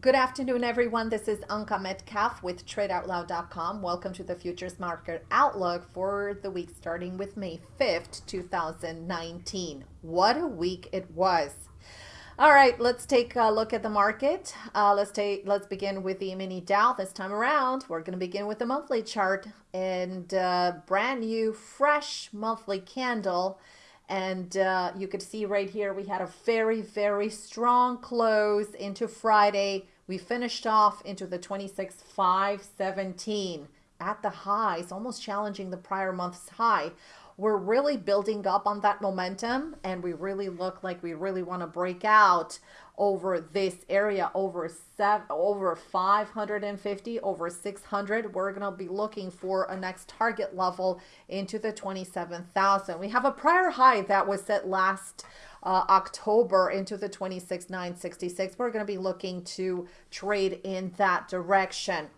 Good afternoon, everyone. This is Anka Metcalf with TradeOutloud.com. Welcome to the Futures Market Outlook for the week starting with May 5th, 2019. What a week it was. All right, let's take a look at the market. Uh, let's take let's begin with the mini Dow this time around. We're going to begin with the monthly chart and uh, brand new, fresh monthly candle and uh, you could see right here, we had a very, very strong close into Friday. We finished off into the 26,517 at the highs, almost challenging the prior month's high. We're really building up on that momentum and we really look like we really want to break out over this area over seven over 550 over 600 we're going to be looking for a next target level into the 27,000 we have a prior high that was set last uh, October into the 26,966 we're going to be looking to trade in that direction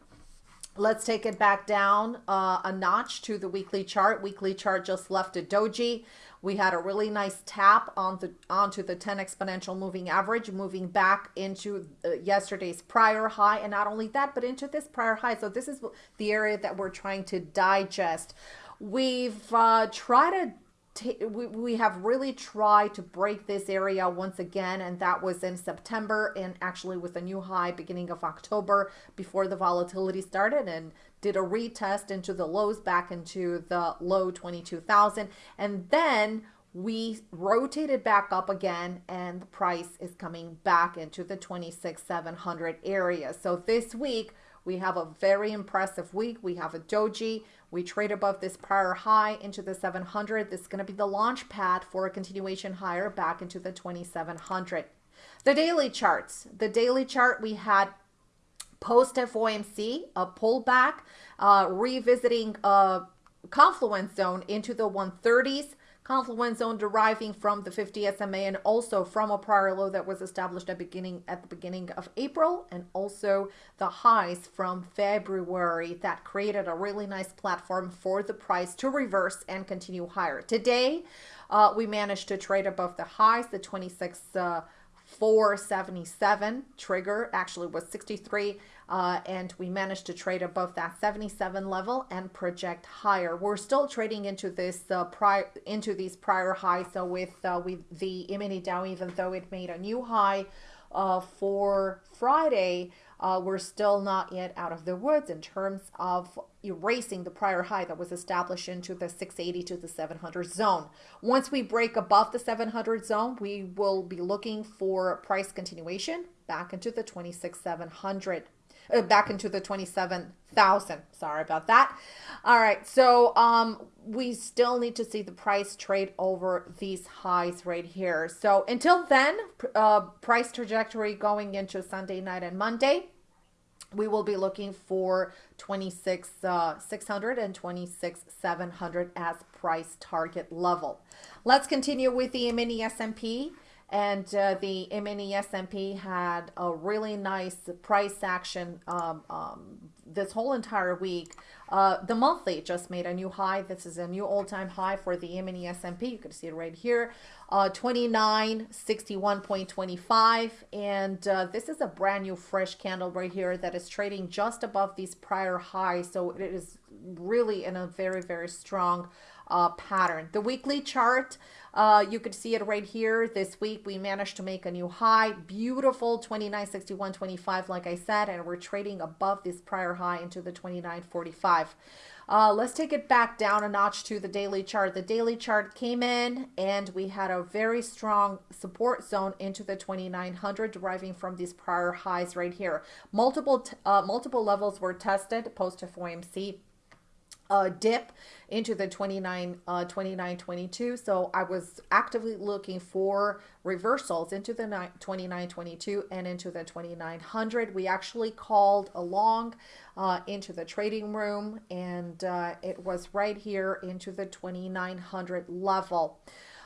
Let's take it back down uh, a notch to the weekly chart. Weekly chart just left a doji. We had a really nice tap on the onto the 10 exponential moving average, moving back into uh, yesterday's prior high, and not only that, but into this prior high. So this is the area that we're trying to digest. We've uh, tried to we, we have really tried to break this area once again and that was in September and actually with a new high beginning of October before the volatility started and did a retest into the lows back into the low 22,000 and then we rotated back up again and the price is coming back into the 26,700 area. So this week we have a very impressive week. We have a doji. We trade above this prior high into the 700. This is going to be the launch pad for a continuation higher back into the 2700. The daily charts. The daily chart we had post FOMC, a pullback, uh, revisiting a confluence zone into the 130s confluence zone deriving from the 50 SMA and also from a prior low that was established at beginning at the beginning of April and also the highs from February that created a really nice platform for the price to reverse and continue higher. Today, uh, we managed to trade above the highs, the 26 uh, 477 trigger actually was 63 uh, and we managed to trade above that 77 level and project higher. We're still trading into this uh, prior into these prior highs so with uh, with the mini dow even though it made a new high uh, for Friday, uh, we're still not yet out of the woods in terms of erasing the prior high that was established into the 680 to the 700 zone. Once we break above the 700 zone, we will be looking for price continuation back into the 26,700 uh, back into the 27,000. Sorry about that. All right. So um, we still need to see the price trade over these highs right here. So until then, uh, price trajectory going into Sunday night and Monday we will be looking for 26 uh, 600 and 26 700 as price target level. Let's continue with the mini S&P and uh, the mini S&P had a really nice price action um, um, this whole entire week. Uh, the monthly just made a new high. This is a new all-time high for the mini S&P. You can see it right here, uh, 2961.25. And uh, this is a brand new fresh candle right here that is trading just above these prior highs. So it is really in a very, very strong uh, pattern. The weekly chart, uh, you could see it right here. This week we managed to make a new high. Beautiful 29.61.25 like I said, and we're trading above this prior high into the 29.45. Uh, let's take it back down a notch to the daily chart. The daily chart came in and we had a very strong support zone into the 2900 deriving from these prior highs right here. Multiple, uh, multiple levels were tested post FOMC uh, dip into the 29, uh, 29, 22. So I was actively looking for reversals into the 29, 22 and into the 2900. We actually called along uh, into the trading room and uh, it was right here into the 2900 level.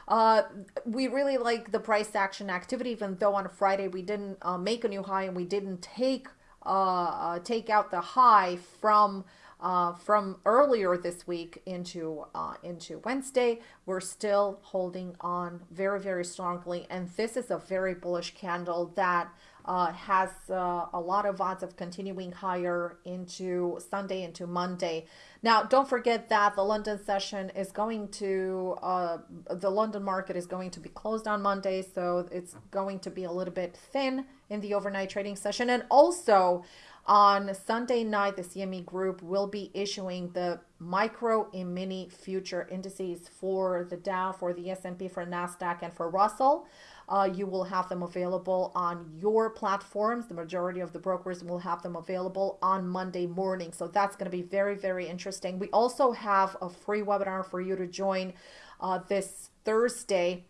Uh, we really like the price action activity, even though on Friday we didn't uh, make a new high and we didn't take uh, uh take out the high from uh, from earlier this week into uh, into Wednesday, we're still holding on very, very strongly. And this is a very bullish candle that uh, has uh, a lot of odds of continuing higher into Sunday, into Monday. Now, don't forget that the London session is going to, uh, the London market is going to be closed on Monday, so it's going to be a little bit thin in the overnight trading session. And also, on Sunday night, the CME Group will be issuing the micro and mini future indices for the Dow, for the S&P, for NASDAQ, and for Russell. Uh, you will have them available on your platforms. The majority of the brokers will have them available on Monday morning. So that's going to be very, very interesting. We also have a free webinar for you to join uh, this Thursday.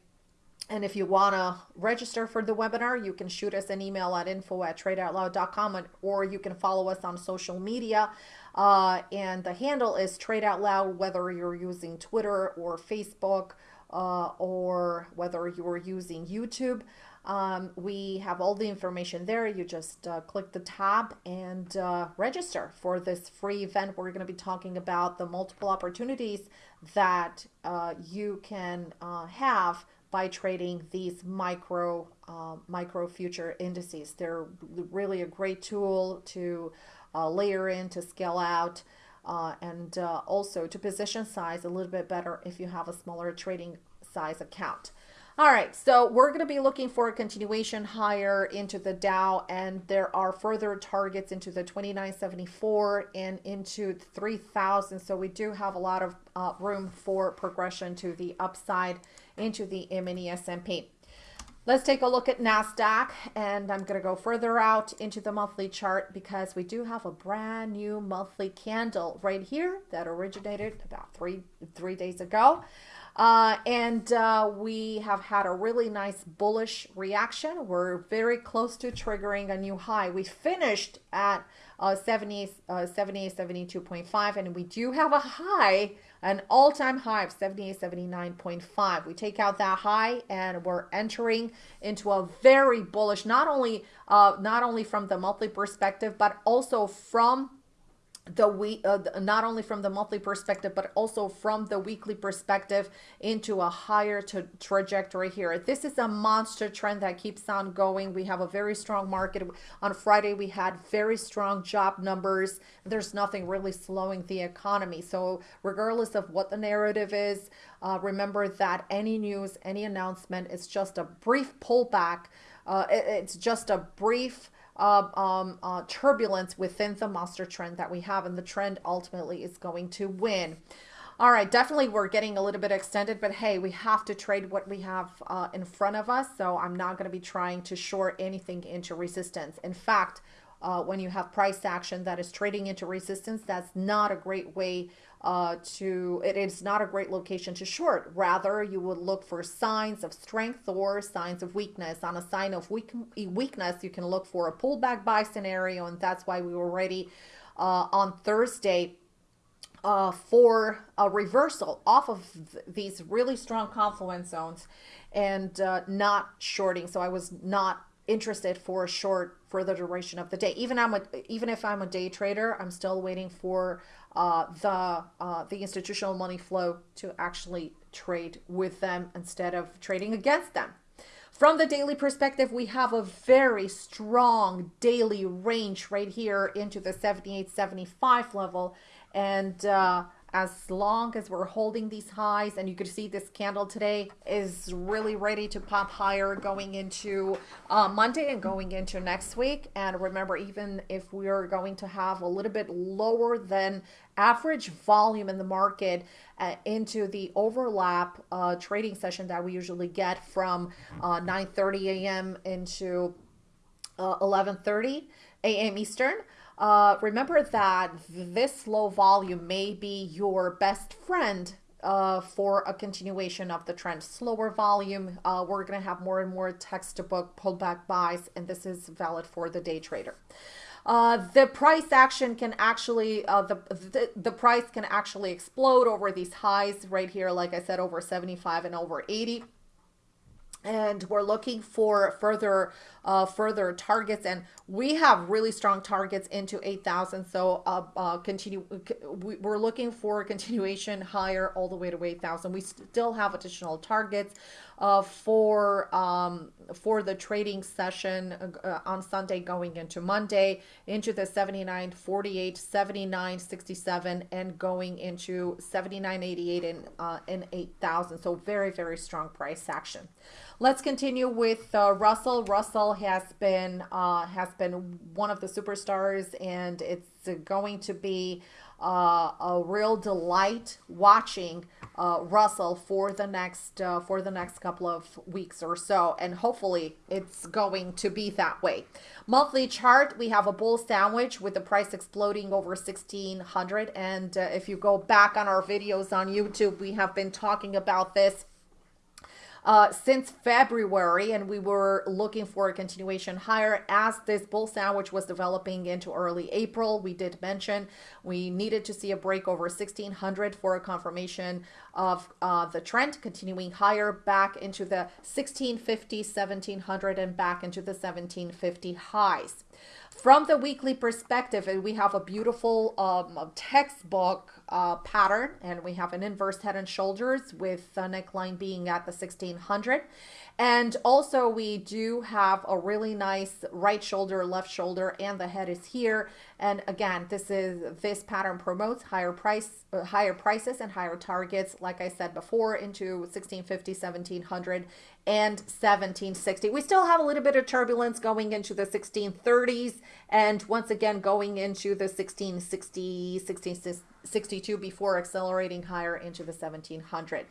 And if you want to register for the webinar, you can shoot us an email at info at tradeoutloud.com or you can follow us on social media. Uh, and the handle is Trade Out Loud, whether you're using Twitter or Facebook uh, or whether you are using YouTube. Um, we have all the information there. You just uh, click the tab and uh, register for this free event. We're going to be talking about the multiple opportunities that uh, you can uh, have by trading these micro uh, micro future indices. They're really a great tool to uh, layer in to scale out uh, and uh, also to position size a little bit better if you have a smaller trading size account. All right, so we're going to be looking for a continuation higher into the Dow, and there are further targets into the 2974 and into 3000. So we do have a lot of uh, room for progression to the upside into the mini S&P. Let's take a look at NASDAQ and I'm going to go further out into the monthly chart because we do have a brand new monthly candle right here that originated about three, three days ago. Uh, and uh, we have had a really nice bullish reaction. We're very close to triggering a new high. We finished at uh, 70, uh, 78, 72.5, and we do have a high, an all-time high of 78, 79.5. We take out that high, and we're entering into a very bullish, not only uh, not only from the monthly perspective, but also from the week uh, not only from the monthly perspective but also from the weekly perspective into a higher trajectory here. This is a monster trend that keeps on going. We have a very strong market. On friday we had very strong job numbers. There's nothing really slowing the economy. So regardless of what the narrative is uh, remember that any news any announcement is just a brief pullback. Uh, it, it's just a brief uh, um, uh, turbulence within the monster trend that we have, and the trend ultimately is going to win. All right, definitely we're getting a little bit extended, but hey, we have to trade what we have uh, in front of us, so I'm not going to be trying to short anything into resistance. In fact, uh, when you have price action that is trading into resistance, that's not a great way uh, to, it is not a great location to short. Rather, you would look for signs of strength or signs of weakness. On a sign of weak, weakness, you can look for a pullback buy scenario, and that's why we were ready uh, on Thursday uh, for a reversal off of th these really strong confluence zones and uh, not shorting. So I was not interested for a short for the duration of the day. Even I'm a, even if I'm a day trader, I'm still waiting for uh, the uh, the institutional money flow to actually trade with them instead of trading against them. From the daily perspective, we have a very strong daily range right here into the 78, 75 level. And uh, as long as we're holding these highs and you could see this candle today is really ready to pop higher going into uh, Monday and going into next week and remember even if we are going to have a little bit lower than average volume in the market uh, into the overlap uh, trading session that we usually get from uh, 9 30 a.m. into 11:30 uh, a.m. Eastern uh, remember that this low volume may be your best friend uh, for a continuation of the trend. Slower volume, uh, we're going to have more and more textbook pullback buys, and this is valid for the day trader. Uh, the price action can actually, uh, the, the, the price can actually explode over these highs right here, like I said, over 75 and over 80 and we're looking for further uh, further targets and we have really strong targets into 8,000 so uh, uh, continue we're looking for continuation higher all the way to 8,000 we still have additional targets uh, for um, for the trading session uh, on Sunday going into Monday into the 79 48 79 67 and going into 79 88 and uh, and 8000 so very very strong price action. Let's continue with uh, Russell. Russell has been uh, has been one of the superstars and it's going to be uh, a real delight watching uh, Russell for the next uh, for the next couple of weeks or so, and hopefully it's going to be that way. Monthly chart, we have a bull sandwich with the price exploding over 1600 and uh, if you go back on our videos on YouTube, we have been talking about this uh, since February, and we were looking for a continuation higher as this bull sandwich was developing into early April. We did mention we needed to see a break over 1600 for a confirmation of uh, the trend continuing higher back into the 1650, 1700, and back into the 1750 highs. From the weekly perspective, we have a beautiful um, textbook uh, pattern and we have an inverse head and shoulders with the neckline being at the 1600 and also we do have a really nice right shoulder left shoulder and the head is here. And again this is this pattern promotes higher price uh, higher prices and higher targets like i said before into 1650 1700 and 1760 we still have a little bit of turbulence going into the 1630s and once again going into the 1660 1662 before accelerating higher into the 1700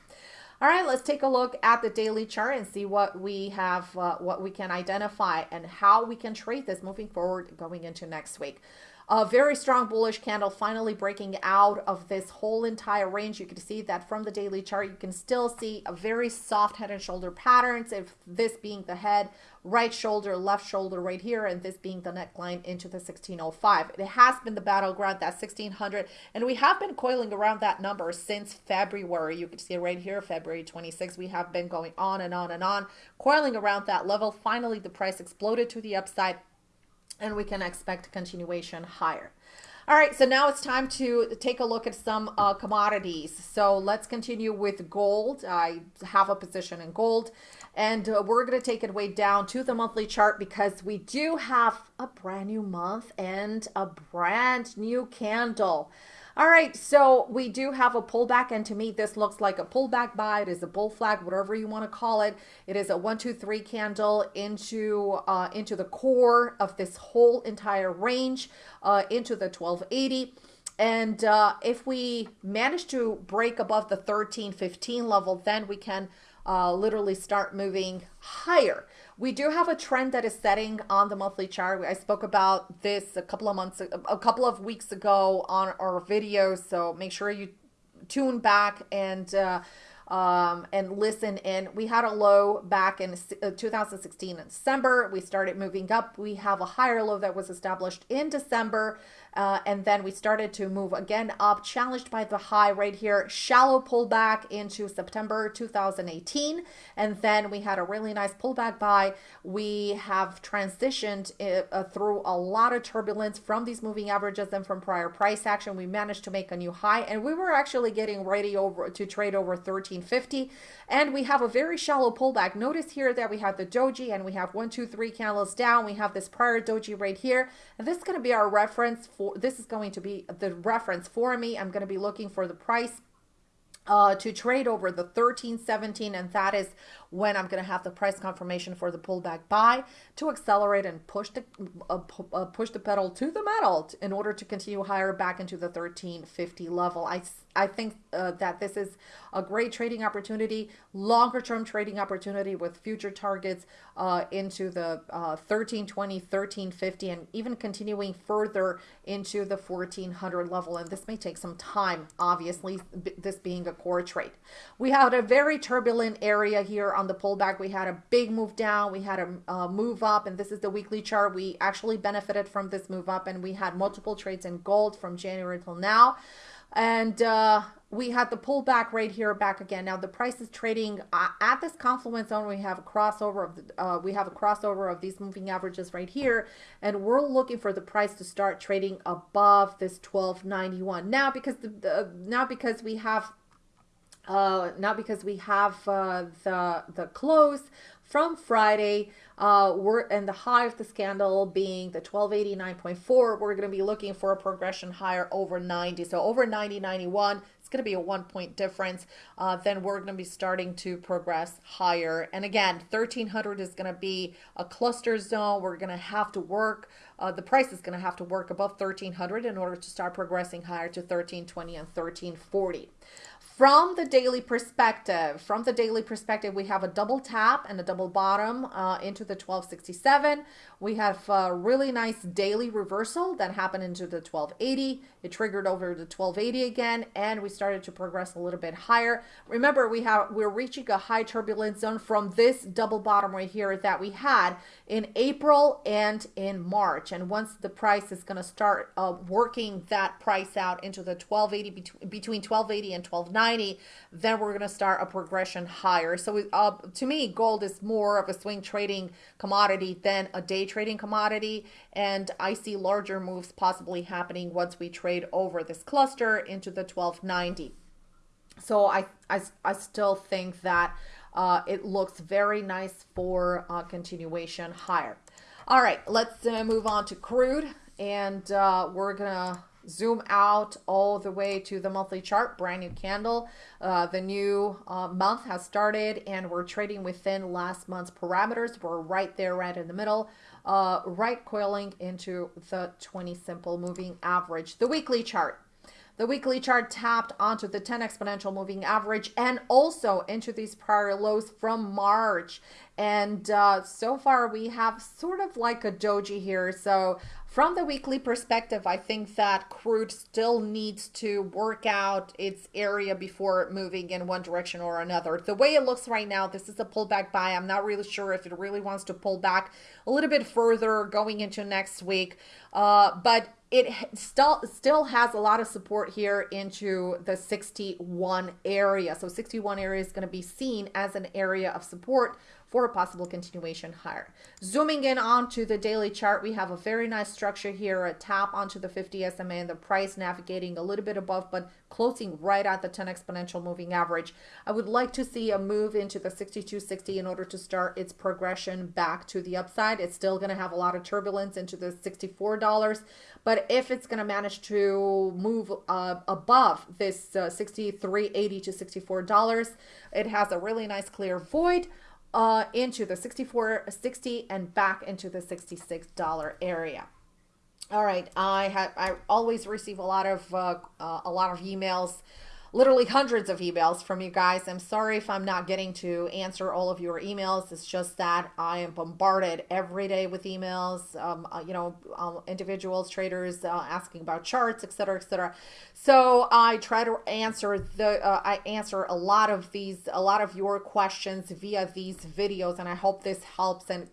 all right, let's take a look at the daily chart and see what we have, uh, what we can identify and how we can trade this moving forward going into next week. A very strong bullish candle finally breaking out of this whole entire range. You can see that from the daily chart, you can still see a very soft head and shoulder patterns. If this being the head, right shoulder, left shoulder right here, and this being the neckline into the 1605. It has been the battleground, that 1600, and we have been coiling around that number since February. You can see right here, February 26. We have been going on and on and on, coiling around that level. Finally, the price exploded to the upside and we can expect continuation higher. All right, so now it's time to take a look at some uh, commodities. So let's continue with gold. I have a position in gold, and uh, we're going to take it way down to the monthly chart because we do have a brand new month and a brand new candle. All right, so we do have a pullback, and to me, this looks like a pullback buy. It is a bull flag, whatever you want to call it. It is a one, two, three candle into uh, into the core of this whole entire range, uh, into the 1280. And uh, if we manage to break above the 1315 level, then we can uh, literally start moving higher. We do have a trend that is setting on the monthly chart. I spoke about this a couple of months, a couple of weeks ago on our videos. So make sure you tune back and uh, um, and listen in. We had a low back in uh, 2016 in December. We started moving up. We have a higher low that was established in December. Uh, and then we started to move again up, challenged by the high right here, shallow pullback into September 2018. And then we had a really nice pullback buy. We have transitioned uh, uh, through a lot of turbulence from these moving averages and from prior price action. We managed to make a new high and we were actually getting ready over to trade over 1350. And we have a very shallow pullback. Notice here that we have the doji and we have one, two, three candles down. We have this prior doji right here. And this is going to be our reference for for this is going to be the reference for me. I'm going to be looking for the price uh, to trade over the 1317 and that is when I'm going to have the price confirmation for the pullback buy to accelerate and push the uh, uh, push the pedal to the metal in order to continue higher back into the 1350 level. I I think uh, that this is a great trading opportunity, longer term trading opportunity with future targets uh, into the uh, 1320, 1350, and even continuing further into the 1400 level. And this may take some time, obviously, this being a core trade. We had a very turbulent area here on the pullback. We had a big move down, we had a uh, move up, and this is the weekly chart. We actually benefited from this move up, and we had multiple trades in gold from January till now. And uh, we had the pullback right here back again. Now the price is trading uh, at this confluence zone. We have a crossover of the, uh, we have a crossover of these moving averages right here, and we're looking for the price to start trading above this 1291. Now because the, the now because we have uh, not because we have uh, the the close from Friday. Uh, we're and the high of the scandal being the 1289.4. We're going to be looking for a progression higher over 90. So over 90, 91 going to be a one point difference, uh, then we're going to be starting to progress higher. And again, 1300 is going to be a cluster zone. We're going to have to work, uh, the price is going to have to work above 1300 in order to start progressing higher to 1320 and 1340 from the daily perspective, from the daily perspective, we have a double tap and a double bottom uh, into the 1267. We have a really nice daily reversal that happened into the 1280. It triggered over the 1280 again, and we started to progress a little bit higher. Remember, we have we're reaching a high turbulence zone from this double bottom right here that we had in April and in March. And once the price is going to start uh, working that price out into the 1280 between between 1280 and 1290 then we're going to start a progression higher. So uh, to me, gold is more of a swing trading commodity than a day trading commodity. And I see larger moves possibly happening once we trade over this cluster into the 1290. So I, I, I still think that uh, it looks very nice for uh, continuation higher. All right, let's uh, move on to crude. And uh, we're to zoom out all the way to the monthly chart brand new candle uh, the new uh, month has started and we're trading within last month's parameters we're right there right in the middle uh, right coiling into the 20 simple moving average the weekly chart the weekly chart tapped onto the 10 exponential moving average and also into these prior lows from March. And uh, so far we have sort of like a doji here. So from the weekly perspective, I think that crude still needs to work out its area before moving in one direction or another. The way it looks right now, this is a pullback buy. I'm not really sure if it really wants to pull back a little bit further going into next week. Uh, but it still still has a lot of support here into the 61 area. So 61 area is going to be seen as an area of support for a possible continuation higher. Zooming in onto the daily chart, we have a very nice structure here, a tap onto the 50 SMA and the price navigating a little bit above, but closing right at the 10 exponential moving average. I would like to see a move into the 6260 in order to start its progression back to the upside. It's still going to have a lot of turbulence into the $64, but if it's going to manage to move uh, above this uh, 63.80 to $64, it has a really nice clear void uh, into the 64.60 and back into the $66 area. All right, I have I always receive a lot of uh, uh, a lot of emails literally hundreds of emails from you guys. I'm sorry if I'm not getting to answer all of your emails. It's just that I am bombarded every day with emails, um, uh, you know, um, individuals, traders uh, asking about charts, etc., etc. So I try to answer the, uh, I answer a lot of these, a lot of your questions via these videos, and I hope this helps. And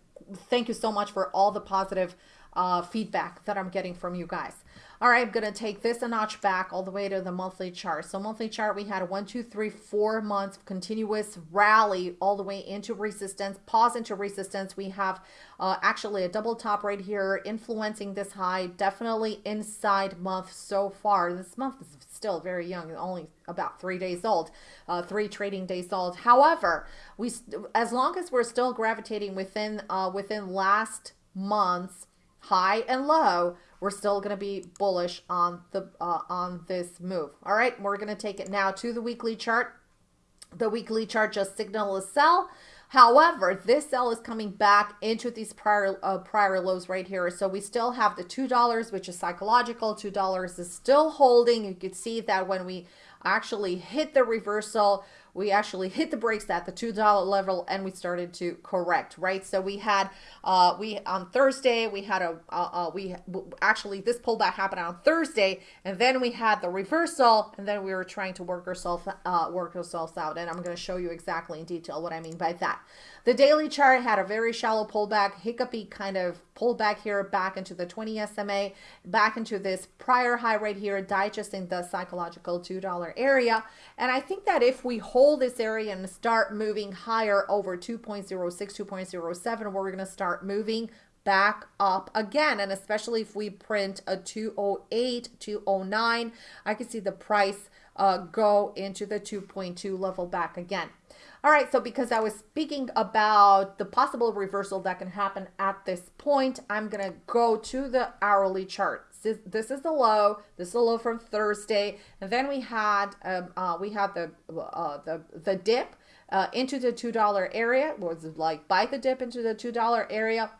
thank you so much for all the positive uh, feedback that I'm getting from you guys. All right, I'm going to take this a notch back all the way to the monthly chart. So monthly chart, we had one, two, three, four months continuous rally all the way into resistance, pause into resistance. We have uh, actually a double top right here influencing this high, definitely inside month so far. This month is still very young, only about three days old, uh, three trading days old. However, we as long as we're still gravitating within uh, within last month's high and low, we're still going to be bullish on the uh, on this move. All right, we're going to take it now to the weekly chart. The weekly chart just signal a sell. However, this sell is coming back into these prior uh, prior lows right here. So we still have the $2, which is psychological. $2 is still holding. You could see that when we actually hit the reversal, we actually hit the brakes at the $2 level and we started to correct, right? So we had, uh, we on Thursday, we had a, uh, uh, we actually, this pullback happened on Thursday and then we had the reversal and then we were trying to work ourselves, uh, work ourselves out. And I'm going to show you exactly in detail what I mean by that. The daily chart had a very shallow pullback, hiccupy kind of pullback here back into the 20 SMA, back into this prior high right here, digesting the psychological $2 area. And I think that if we hold this area and start moving higher over 2.06, 2.07, we're going to start moving back up again and especially if we print a 208 209 i can see the price uh, go into the 2.2 level back again. All right, so because I was speaking about the possible reversal that can happen at this point, I'm to go to the hourly chart. This, this is the low. This is the low from Thursday, and then we had um, uh, we had the uh, the the dip uh, into the two dollar area. Was like buy the dip into the two dollar area.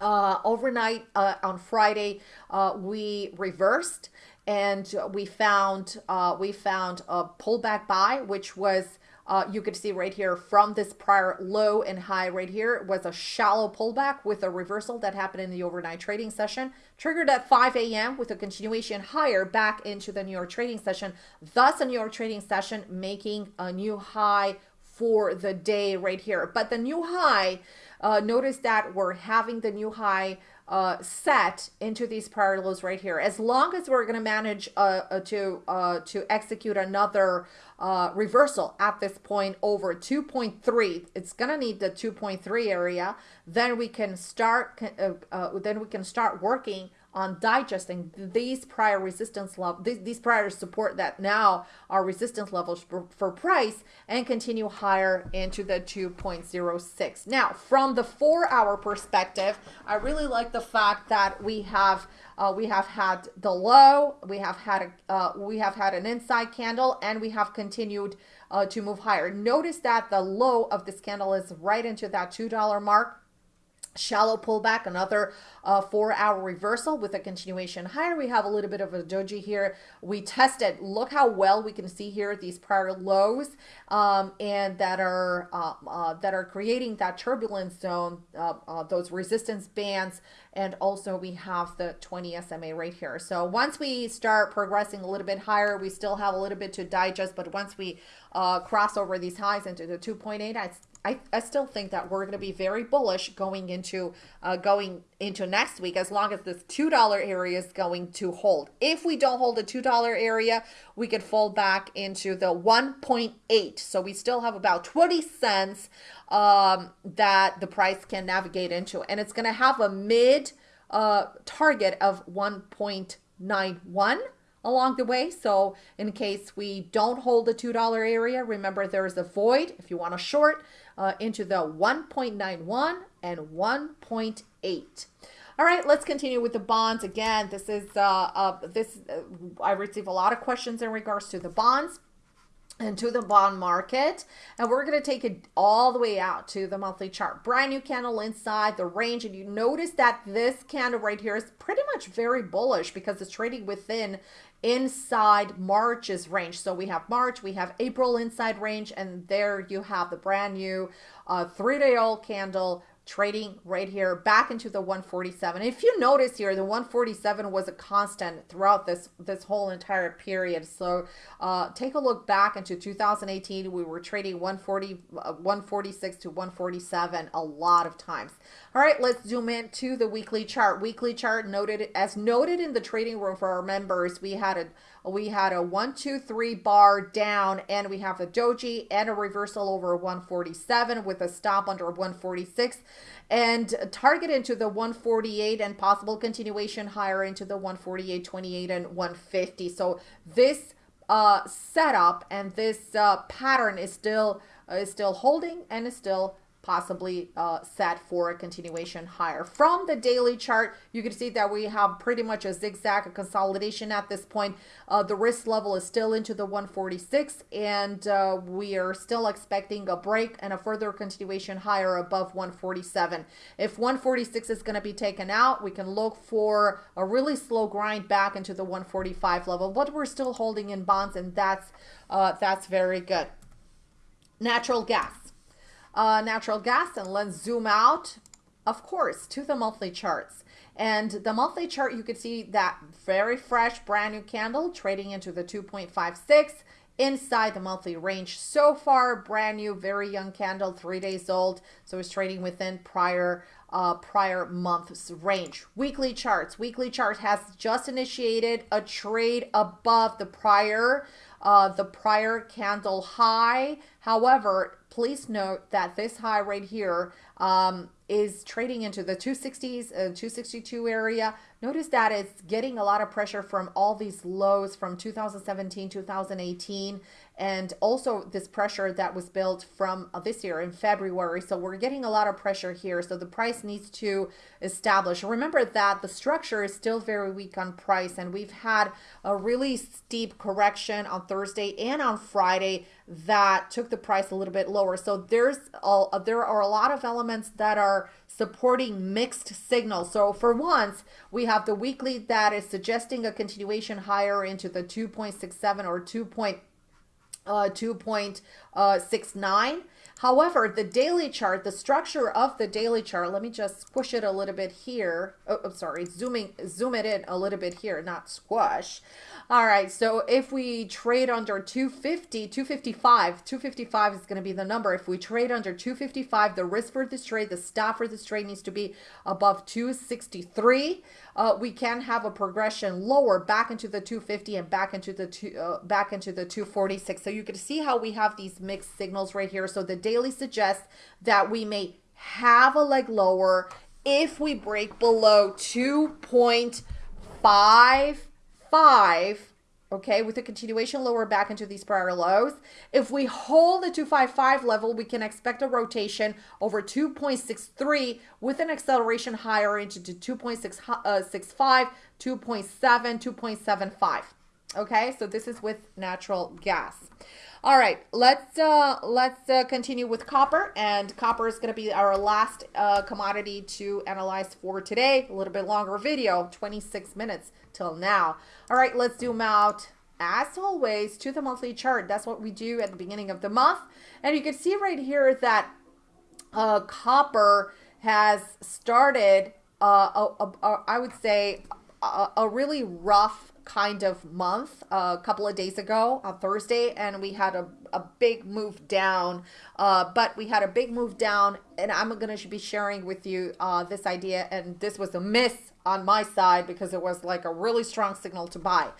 Uh, overnight uh, on Friday, uh, we reversed and we found uh, we found a pullback buy, which was uh, you could see right here from this prior low and high right here was a shallow pullback with a reversal that happened in the overnight trading session, triggered at 5 a.m. with a continuation higher back into the New York trading session. Thus, a New York trading session making a new high for the day right here. But the new high, uh, notice that we're having the new high uh, set into these prior lows right here. As long as we're going to manage uh, uh, to uh, to execute another uh, reversal at this point over 2.3, it's going to need the 2.3 area. Then we can start. Uh, then we can start working on digesting these prior resistance level, these, prior support that now are resistance levels for, for price and continue higher into the 2.06. Now, from the four hour perspective, I really like the fact that we have uh, we have had the low, we have had a, uh, we have had an inside candle, and we have continued uh, to move higher. Notice that the low of this candle is right into that two dollar mark shallow pullback another uh, four hour reversal with a continuation higher. We have a little bit of a doji here. We tested. Look how well we can see here these prior lows um, and that are uh, uh, that are creating that turbulence zone uh, uh, those resistance bands. And also we have the 20 SMA right here. So once we start progressing a little bit higher we still have a little bit to digest. But once we uh, cross over these highs into the 2.8 I I, I still think that we're going to be very bullish going into uh, going into next week as long as this $2 area is going to hold. If we don't hold the $2 area, we could fall back into the 1.8. So we still have about 20 cents um, that the price can navigate into. And it's going to have a mid uh, target of 1.91 along the way. So in case we don't hold the $2 area, remember there is a void if you want to short uh, into the 1.91 and 1.8. All right, let's continue with the bonds. Again, this is uh, uh this uh, I receive a lot of questions in regards to the bonds and to the bond market and we're going to take it all the way out to the monthly chart brand new candle inside the range and you notice that this candle right here is pretty much very bullish because it's trading within inside March's range. So we have March, we have April inside range, and there you have the brand new uh, three-day old candle trading right here back into the 147 if you notice here the 147 was a constant throughout this this whole entire period. So uh, take a look back into 2018 we were trading 140 uh, 146 to 147 a lot of times. All right let's zoom in to the weekly chart. Weekly chart noted as noted in the trading room for our members we had a we had a one, two, three bar down and we have a doji and a reversal over 147 with a stop under 146 and target into the 148 and possible continuation higher into the 148, 28 and 150. So this uh, setup and this uh, pattern is still uh, is still holding and is still possibly uh, set for a continuation higher. From the daily chart, you can see that we have pretty much a zigzag, a consolidation at this point. Uh, the risk level is still into the 146 and uh, we are still expecting a break and a further continuation higher above 147. If 146 is going to be taken out, we can look for a really slow grind back into the 145 level, but we're still holding in bonds and that's, uh, that's very good. Natural gas uh, natural gas and let's zoom out, of course, to the monthly charts. And the monthly chart, you could see that very fresh, brand new candle trading into the 2.56 inside the monthly range. So far, brand new, very young candle, three days old. So it's trading within prior uh, prior month's range. Weekly charts. Weekly chart has just initiated a trade above the prior uh, the prior candle high. However, please note that this high right here um, is trading into the 260s, uh, 262 area. Notice that it's getting a lot of pressure from all these lows from 2017, 2018, and also this pressure that was built from uh, this year in February. So we're getting a lot of pressure here. So the price needs to establish. Remember that the structure is still very weak on price, and we've had a really steep correction on Thursday and on Friday that took the price a little bit lower. So there's all there are a lot of elements that are supporting mixed signals. So for once, we have the weekly that is suggesting a continuation higher into the 2.67 or 2. Uh, 2.69. However, the daily chart, the structure of the daily chart, let me just squish it a little bit here. Oh, I'm sorry, zooming, zoom it in a little bit here, not squash. All right, so if we trade under 250, 255, 255 is going to be the number. If we trade under 255, the risk for this trade, the stop for this trade needs to be above 263. Uh, we can have a progression lower back into the 250 and back into the two, uh, back into the 246. So you can see how we have these mixed signals right here. So the daily suggests that we may have a leg lower if we break below 2.55 five, okay, with a continuation lower back into these prior lows. If we hold the 255 level, we can expect a rotation over 2.63 with an acceleration higher into 2.65, uh, 2.7, 2.75. Okay, so this is with natural gas. All right, let's uh, let's uh, continue with copper, and copper is going to be our last uh, commodity to analyze for today. A little bit longer video, 26 minutes till now. All right, let's zoom out as always to the monthly chart. That's what we do at the beginning of the month, and you can see right here that uh, copper has started. Uh, a, a, a, I would say a, a really rough kind of month a couple of days ago on Thursday, and we had a, a big move down. Uh, but we had a big move down, and I'm going to be sharing with you uh, this idea. And this was a miss on my side because it was like a really strong signal to buy.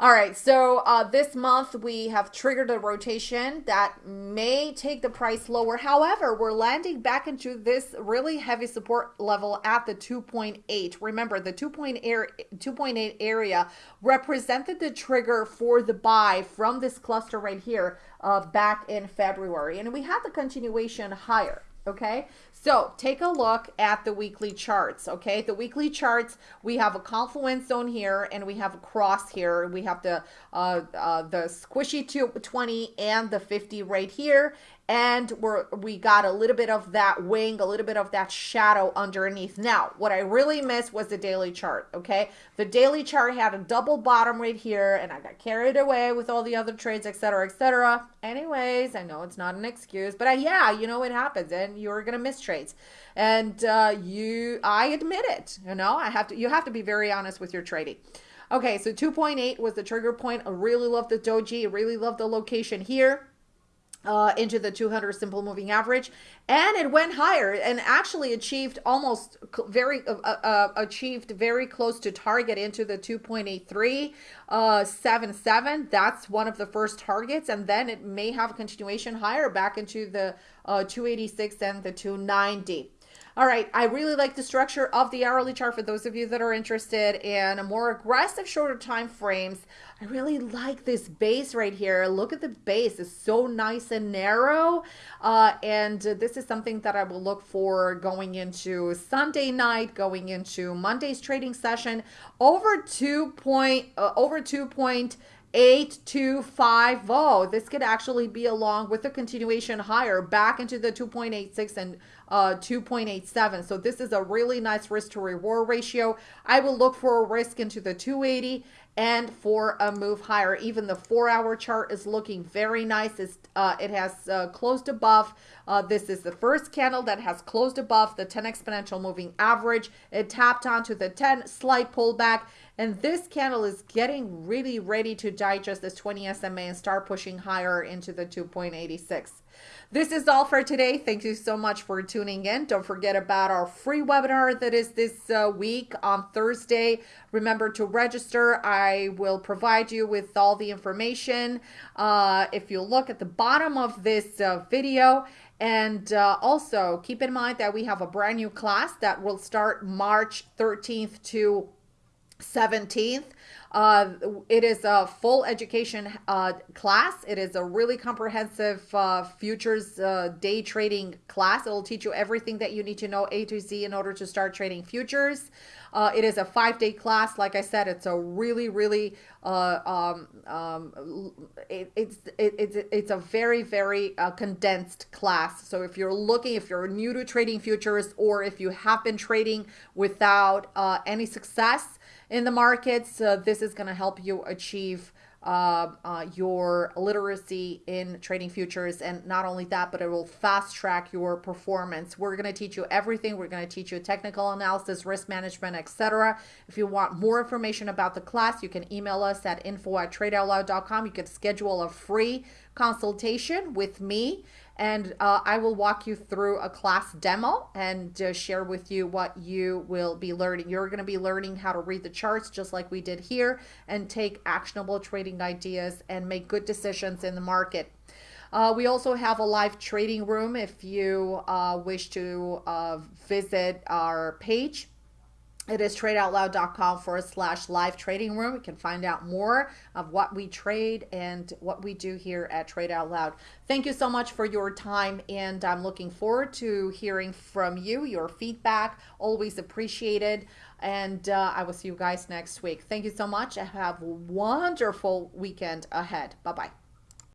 All right, so uh, this month we have triggered a rotation that may take the price lower. However, we're landing back into this really heavy support level at the 2.8. Remember, the 2.8 area represented the trigger for the buy from this cluster right here uh, back in February. And we had the continuation higher okay so take a look at the weekly charts okay? The weekly charts we have a confluence zone here and we have a cross here. We have the uh, uh the squishy 220 and the 50 right here and we're we got a little bit of that wing a little bit of that shadow underneath. Now what i really missed was the daily chart okay? The daily chart had a double bottom right here and i got carried away with all the other trades etc etc anyways i know it's not an excuse but I, yeah you know it happens and you're gonna miss trades. And uh, you i admit it you know? I have to you have to be very honest with your trading. Okay so 2.8 was the trigger point. I really love the doji. I really love the location here uh, into the 200 simple moving average and it went higher and actually achieved almost very uh, uh, uh, achieved very close to target into the 2.83 uh 77 that's one of the first targets and then it may have a continuation higher back into the uh 286 and the 290 all right, I really like the structure of the hourly chart for those of you that are interested in a more aggressive shorter time frames. I really like this base right here. Look at the base. It's so nice and narrow. Uh, and this is something that I will look for going into Sunday night, going into Monday's trading session. Over 2 point, uh, over 2 point 8250. This could actually be along with a continuation higher back into the 2.86 and uh, 2.87. So this is a really nice risk to reward ratio. I will look for a risk into the 280 and for a move higher. Even the four hour chart is looking very nice. It's, uh, it has uh, closed above. Uh, this is the first candle that has closed above the 10 exponential moving average. It tapped onto the 10 slight pullback. And this candle is getting really ready to digest this 20 SMA and start pushing higher into the 2.86. This is all for today. Thank you so much for tuning in. Don't forget about our free webinar that is this uh, week on Thursday. Remember to register. I will provide you with all the information. Uh, if you look at the bottom of this uh, video, and uh, also keep in mind that we have a brand new class that will start March 13th to 17th. Uh, it is a full education uh, class. It is a really comprehensive uh, futures uh, day trading class. It will teach you everything that you need to know A to Z in order to start trading futures. Uh, it is a five day class. Like I said, it's a really, really, um, um, it, it's, it, it's, it's a very, very condensed class. So if you're looking, if you're new to trading futures or if you have been trading without any success, in the markets. Uh, this is going to help you achieve uh, uh, your literacy in trading futures. And not only that, but it will fast track your performance. We're going to teach you everything. We're going to teach you technical analysis, risk management, etc. If you want more information about the class, you can email us at info at. You can schedule a free consultation with me and uh, I will walk you through a class demo and uh, share with you what you will be learning. You're going to be learning how to read the charts just like we did here and take actionable trading ideas and make good decisions in the market. Uh, we also have a live trading room if you uh, wish to uh, visit our page it is tradeoutloud.com forward slash live trading room. You can find out more of what we trade and what we do here at Trade Out Loud. Thank you so much for your time, and I'm looking forward to hearing from you. Your feedback, always appreciated. And uh, I will see you guys next week. Thank you so much. Have a wonderful weekend ahead. Bye bye.